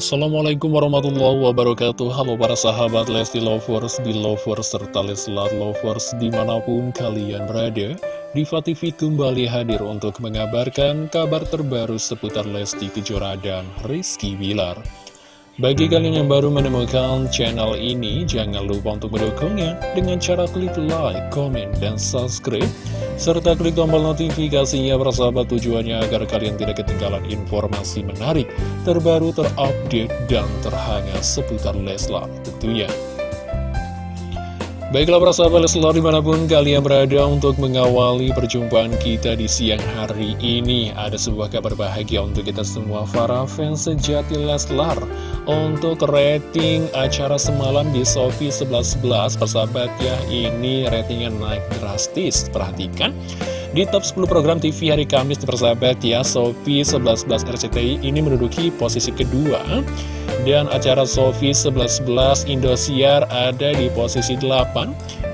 Assalamualaikum warahmatullahi wabarakatuh. Halo para sahabat Lesti Lovers, Belovers, serta Leslar Lovers di mana pun kalian berada Diva TV kembali hadir untuk mengabarkan kabar terbaru seputar Lesti Kejora dan Rizky Bilar. Bagi kalian yang baru menemukan channel ini, jangan lupa untuk mendukungnya dengan cara klik like, comment, dan subscribe, serta klik tombol notifikasinya bersahabat tujuannya agar kalian tidak ketinggalan informasi menarik, terbaru, terupdate, dan terhangat seputar Leslar tentunya. Baiklah para sahabat Leslar di mana pun kalian berada untuk mengawali perjumpaan kita di siang hari ini Ada sebuah kabar bahagia untuk kita semua para fans sejati Leslar Untuk rating acara semalam di Sofi 11.11 persahabat ya Ini ratingnya naik drastis. Perhatikan di top 10 program TV hari Kamis persahabat ya Sofi 11.11 RCTI ini menduduki posisi kedua. Dan acara Sofi 11.11 Indosiar ada di posisi 8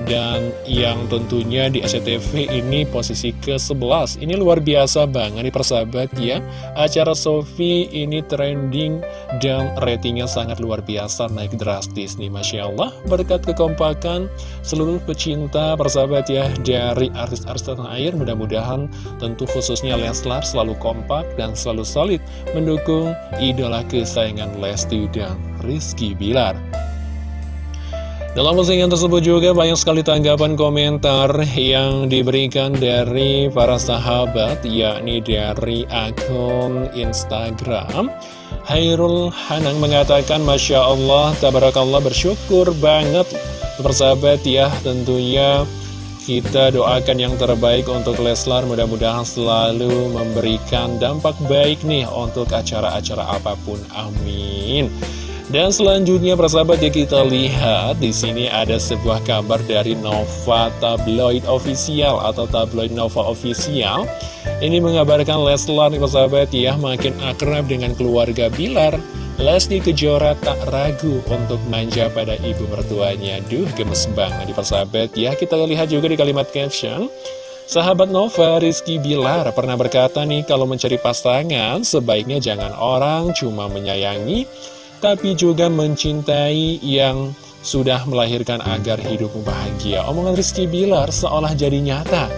dan yang tentunya di SCTV ini posisi ke-11 Ini luar biasa banget nih persahabat ya. Acara Sofi ini trending dan ratingnya sangat luar biasa Naik drastis nih Masya Allah. Berkat kekompakan seluruh pecinta persahabat ya Dari artis-artis tanah air. Mudah-mudahan tentu khususnya Leslar selalu kompak dan selalu solid Mendukung idola kesayangan Lesti dan Rizky Bilar dalam postingan tersebut juga banyak sekali tanggapan komentar yang diberikan dari para sahabat, yakni dari akun Instagram. Hairul Hanang mengatakan, Masya Allah, Tabarakallah bersyukur banget persahabat ya, tentunya kita doakan yang terbaik untuk Leslar mudah-mudahan selalu memberikan dampak baik nih untuk acara-acara apa pun. Amin. Dan selanjutnya persahabat ya kita lihat di sini ada sebuah kabar dari Nova Tabloid Official atau Tabloid Nova Official. Ini mengabarkan Leslar persahabat ya makin akrab dengan keluarga Bilar. Lesti Kejora tak ragu untuk manja pada ibu mertuanya. Duh gemes banget di persahabat ya. Kita lihat juga di kalimat caption. Sahabat Nova, Rizky Bilar pernah berkata nih kalau mencari pasangan sebaiknya jangan orang cuma menyayangi tapi juga mencintai yang sudah melahirkan agar hidup bahagia. Omongan Rizky Bilar seolah jadi nyata.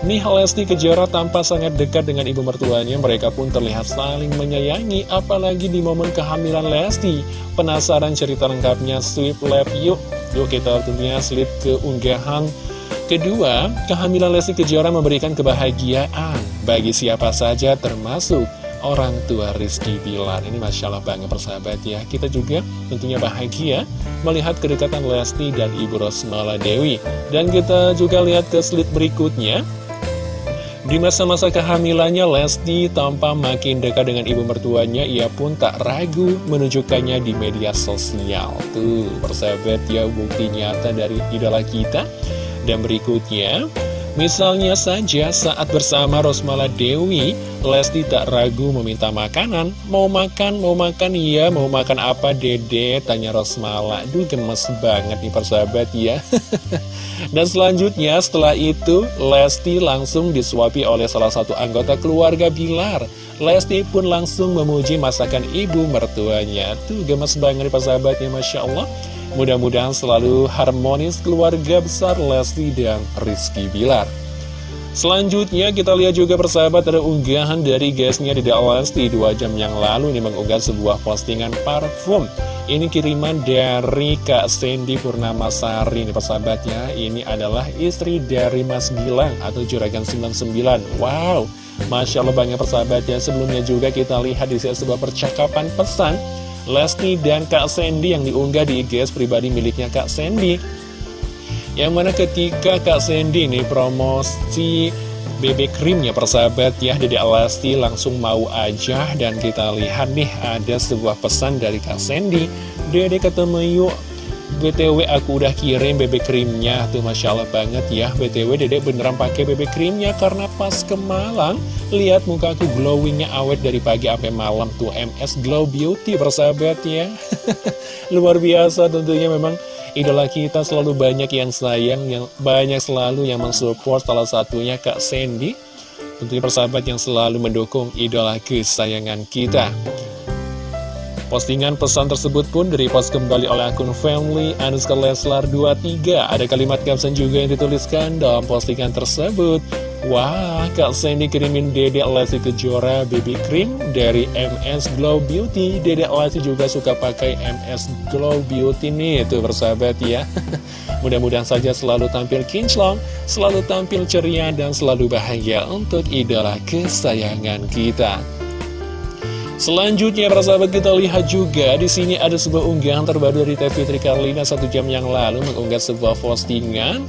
Nih Lesti Kejora tampak sangat dekat dengan ibu mertuanya, mereka pun terlihat saling menyayangi, apalagi di momen kehamilan Lesti. Penasaran cerita lengkapnya, sweep lab yuk. Yuk kita tentunya slip ke unggahan Kedua, kehamilan Lesti Kejora memberikan kebahagiaan bagi siapa saja termasuk orang tua Rizky Bilar. Ini Masya Allah banget persahabat ya. Kita juga tentunya bahagia melihat kedekatan Lesti dan Ibu Rosmala Dewi. Dan kita juga lihat ke slide berikutnya. Di masa-masa kehamilannya, Lesti tanpa makin dekat dengan ibu mertuanya, ia pun tak ragu menunjukkannya di media sosial. Tuh, persahabat ya, bukti nyata dari idola kita. Dan berikutnya, Misalnya saja saat bersama Rosmala Dewi, Lesti tak ragu meminta makanan. Mau makan, mau makan, iya, mau makan apa dede? Tanya Rosmala. Duh gemes banget nih persahabat ya. Dan selanjutnya setelah itu, Lesti langsung disuapi oleh salah satu anggota keluarga Bilar. Lesti pun langsung memuji masakan ibu mertuanya. Tuh gemes banget nih persahabatnya, Masya Allah. Mudah-mudahan selalu harmonis keluarga besar Lesti dan Rizky Bilar. Selanjutnya kita lihat juga persahabat ada unggahan dari guysnya di Lesti dua jam yang lalu ini mengunggah sebuah postingan parfum. Ini kiriman dari Kak Sandy Purnama Sari ini persahabatnya. Ini adalah istri dari Mas Gilang atau Juragan 99. Wow, Masya Allah banyak persahabatnya. Sebelumnya juga kita lihat di sebuah percakapan pesan Lesti dan Kak Sandy yang diunggah di IG pribadi miliknya Kak Sandy. Yang mana ketika Kak Sandy ini promosi bebek krimnya persahabat ya Dede Lesti langsung mau aja. Dan kita lihat nih ada sebuah pesan dari Kak Sandy. Dede ketemu yuk BTW aku udah kirim bebek krimnya. Tuh Masya Allah banget ya. BTW dedek beneran pakai bebek krimnya Karena pas ke Malang Lihat muka aku glowingnya awet dari pagi sampai malam. Tuh MS Glow Beauty persahabat ya. Luar biasa tentunya. Memang Idola kita selalu banyak yang sayang yang Banyak selalu yang mensupport. Salah satunya Kak Sandy. Tentunya persahabat yang selalu mendukung idola kesayangan kita Postingan pesan tersebut pun direpost kembali oleh akun family Anuska Leslar 23. Ada kalimat caption juga yang dituliskan dalam postingan tersebut. Wah, Kak Sandy kirimin Dedek Lesti Kejora baby cream dari MS Glow Beauty. Dedek Lesti juga suka pakai MS Glow Beauty nih, tuh bersahabat ya. Mudah-mudahan saja selalu tampil kinclong, selalu tampil ceria, dan selalu bahagia untuk idola kesayangan kita. Selanjutnya para sahabat kita lihat juga di sini ada sebuah unggahan terbaru dari Teh Fitri Karlina satu jam yang lalu mengunggah sebuah postingan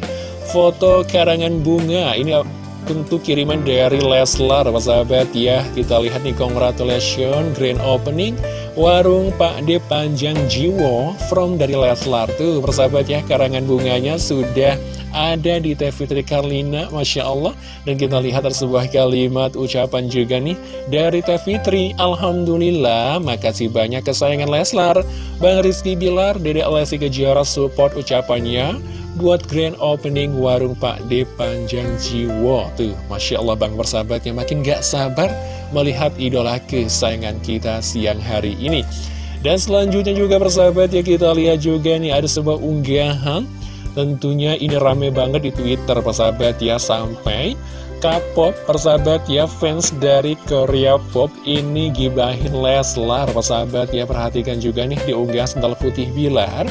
foto karangan bunga. Ini tentu kiriman dari Leslar sahabat ya. Kita lihat nih congratulations grand opening warung Pak D Panjang Jiwo from dari Leslar tuh persahabat ya karangan bunganya sudah ada di Teh Fitri Karlina, Masya Allah. Dan kita lihat ada sebuah kalimat ucapan juga nih dari Teh Fitri. Alhamdulillah, makasih banyak kesayangan Leslar. Bang Rizky Bilar, Dede Lesti Kejora support ucapannya buat grand opening warung Pak D Panjang Jiwo. Tuh, Masya Allah Bang persahabatnya makin gak sabar melihat idola kesayangan kita siang hari ini. Dan selanjutnya juga persahabat ya kita lihat juga nih ada sebuah unggahan Tentunya ini rame banget di Twitter persahabat ya Sampai K-pop persahabat ya fans dari Korea Pop ini gibahin Leslar persahabat ya Perhatikan juga nih diunggah sendal putih Bilar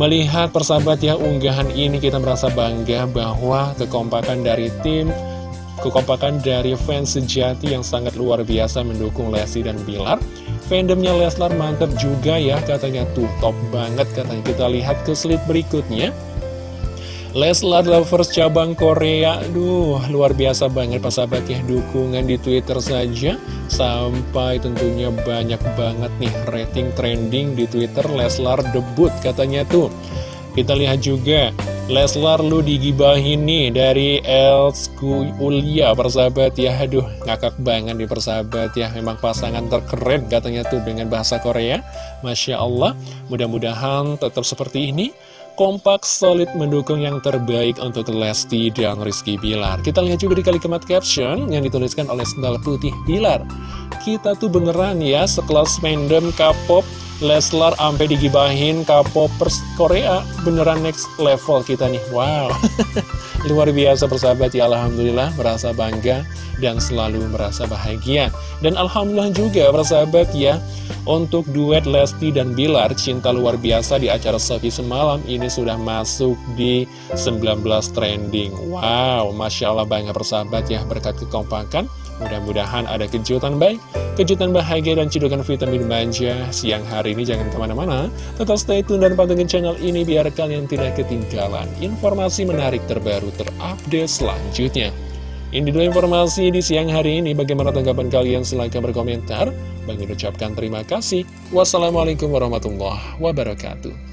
Melihat persahabat ya unggahan ini kita merasa bangga bahwa kekompakan dari tim Kekompakan dari fans sejati yang sangat luar biasa mendukung Lesti dan Bilar. Fandomnya Leslar mantap juga ya katanya tuh. Top banget katanya. Kita lihat ke slide berikutnya Leslar Lovers cabang Korea. Duh luar biasa banget pas sahabat ya dukungan di Twitter saja. Sampai tentunya banyak banget nih rating trending di Twitter Leslar debut katanya tuh. Kita lihat juga Leslar lu digibahin nih dari Elsku Ulia persahabat ya. Aduh ngakak banget di persahabat ya. Memang pasangan terkeren katanya tuh dengan bahasa Korea. Masya Allah Mudah-mudahan tetap seperti ini Kompak solid mendukung yang terbaik untuk Lesti dan Rizky Bilar. Kita lihat juga di kalimat caption yang dituliskan oleh Sendal Putih Bilar. Kita tuh beneran ya sekelas fandom K-pop Leslar sampai digibahin K-popers Korea. Beneran next level kita nih. Wow. Luar biasa persahabat. Ya Alhamdulillah merasa bangga dan selalu merasa bahagia. Dan Alhamdulillah juga persahabat ya Untuk duet Lesti dan Bilar Cinta luar biasa di acara Sofi semalam Ini sudah masuk di 19 trending. Wow Masya Allah bangga persahabat ya berkat kekompakan Mudah-mudahan ada kejutan baik, kejutan bahagia dan cedokan vitamin manja siang hari ini. Jangan ke mana-mana, tetap stay tune dan pantengin channel ini biar kalian tidak ketinggalan informasi menarik terbaru terupdate selanjutnya. Ini dulu informasi di siang hari ini. Bagaimana tanggapan kalian? Silahkan berkomentar. Bagi ucapkan terima kasih. Wassalamualaikum warahmatullahi wabarakatuh.